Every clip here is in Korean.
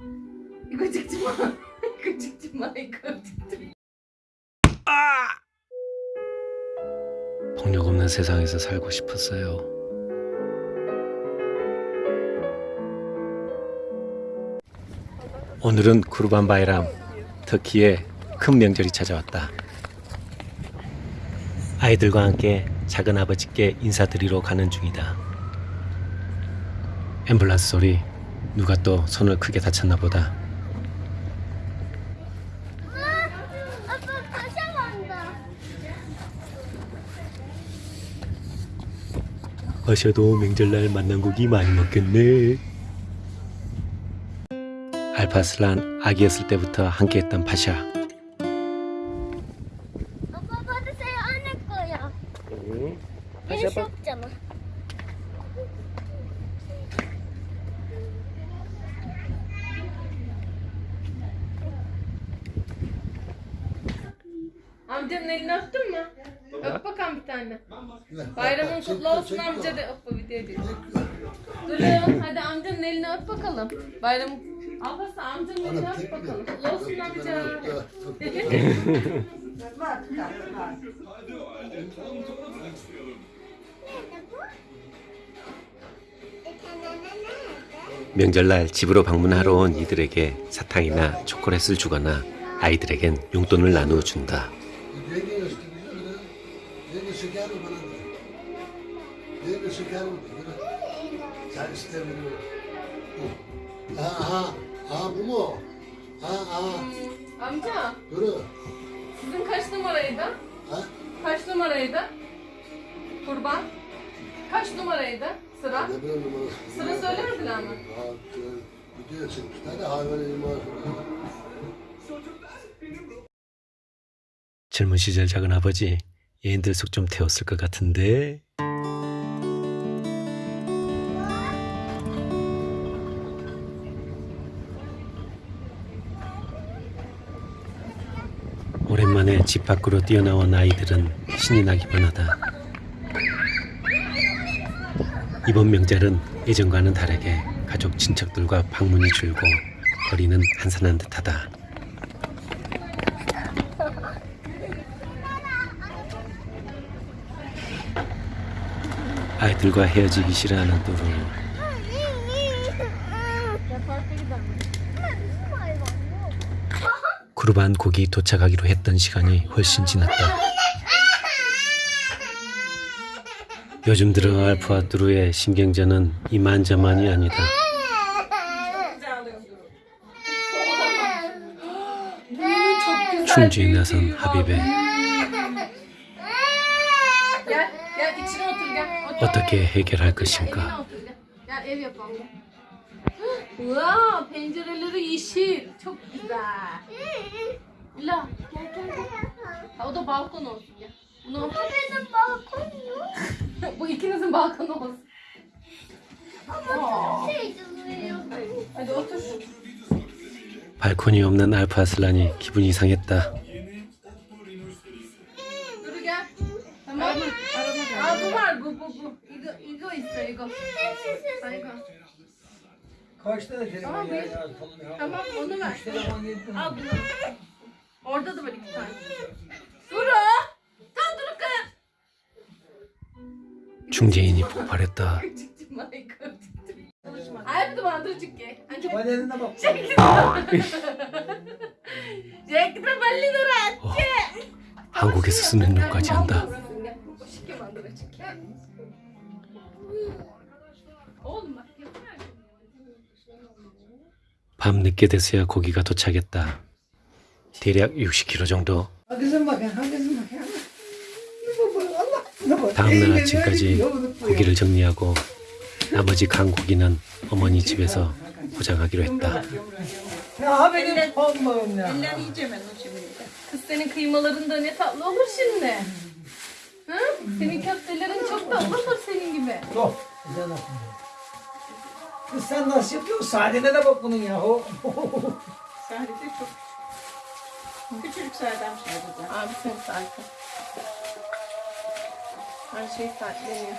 이거 찍지 마. 이거 찍지 마. 이거 찍지 마. 폭력 없는 세상에서 살고 싶었어요. 오늘은 쿠르반 바이람, 터키의 큰 명절이 찾아왔다. 아이들과 함께 작은 아버지께 인사드리러 가는 중이다. 앰뷸런스 소리, 누가 또 손을 크게 다쳤나 보다. 어셔도 명절날 만난 고기 많이 먹겠네. 알파슬란 아기였을 때부터 함께했던 파샤. 아빠 받으세요 안 할 거야. 일시 없잖아. Amcanın elini öptün mü? Öp bakalım bir tane. Bayramın kutlu olsun amca de öp bir diye diyor. Dur Leon hadi amcanın elini öp bakalım. Bayramın Ablası amcanın elini öp bakalım. Kutlu olsun amca. 명절날 집으로 방문하러 온 이들에게 사탕이나 초콜릿을 주거나 아이들에겐 용돈을 나누어 준다. şeker mi bana da? Yenge şeker mi? Sen istemiyorum. Aha, aha bu mu? Ha, aha. Amca Yürü. sizin kaç numaraydı? Ha? Kaç numaraydı? Kurban. Kaç numaraydı sıra? Ne bileyim numarası. Sıra söylemediler mi? Ha, video çıkmışlar da hayvan imarı. 젊은 시절 작은 아버지 얘인들 속 좀 태웠을 것 같은데. 오랜만에 집 밖으로 뛰어나온 아이들은 신이 나기만 하다. 이번 명절은 예전과는 다르게 가족 친척들과 방문이 줄고 거리는 한산한 듯하다 아이들과 헤어지기 싫어하는 또르 쿠르반 곡이 도착하기로 했던 시간이 훨씬 지났다. 요즘 들어 알프와 뚜루의 신경전은 이만저만이 아니다. 충주에 나선 하비베 어떻게 해결할 것인가? Çok güzel. Gel gel gel. O da balkon olsun gel. Bunu, Benim balkon yok. bu ikinizin balkonu olsun. Aa, Şey duruyor. Hadi otur. 발코니 없는 알파 아슬란이 기분이 이상했다. İgo istiyor İgo. Ha, İgo. Kaç tane telefon Tamam, ya? bir- ya? Tamam, ya. Tamam onu ver. Üç telefon yedim. Al bunu. Orada da var iki tane. Duru. Tam Duru kız. 중재인이 폭발했다. Çünkü. Bak. Jack de. 어, 한국에서 쓰는 욕까지 한다. 밤 늦게 돼서야 고기가 도착했다. 대략 60kg 정도. 다음날 아침까지. 고기를 정리하고 나머지 간 고기는 어머니 집에서 포장하기로 했다. Ya ha benim olmam ya. Kız senin kıymaların da ne tatlı olur şimdi. Hı? Senin köftelerin çok tatlı olur senin gibi. Dur. Güzel bakın. Kız sen nasıl yapıyorsun? Sadene de bak bunun ya. Sadece çok küçücük sadem sadece. Abi sen sakin. Her şey sakleniyor.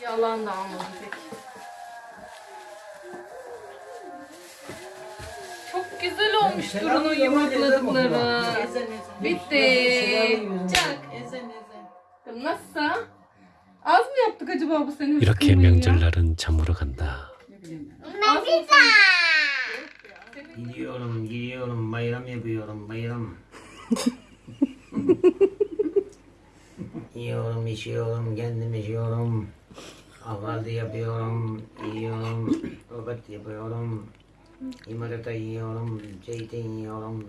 Yalan da almadım pek. güzel olmuş Duru'nun yumrukladıkları. Ezen ezen. Bitti. Çak. Ezen ezen. Nasılsa? 이렇게? 명절날은 잠으로 간다. Yiyorum,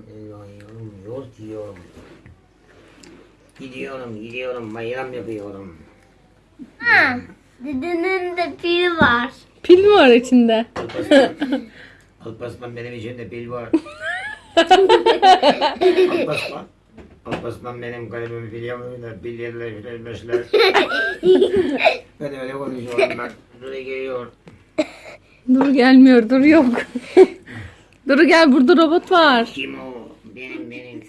elma yiyorum, yoğurt yiyorum. Gidiyorum, gidiyorum, bayram yapıyorum. Ha, dedenin de pil var. Pil mi var içinde? Alparslan benim içimde pil var. Alparslan, Alparslan benim kalbimi biliyor da pil yerler yürümüşler. ben öyle konuşuyorum bak. Buraya geliyor. Duru gelmiyor. Duru yok. Duru gel burada robot var. Kim o? Benim benim.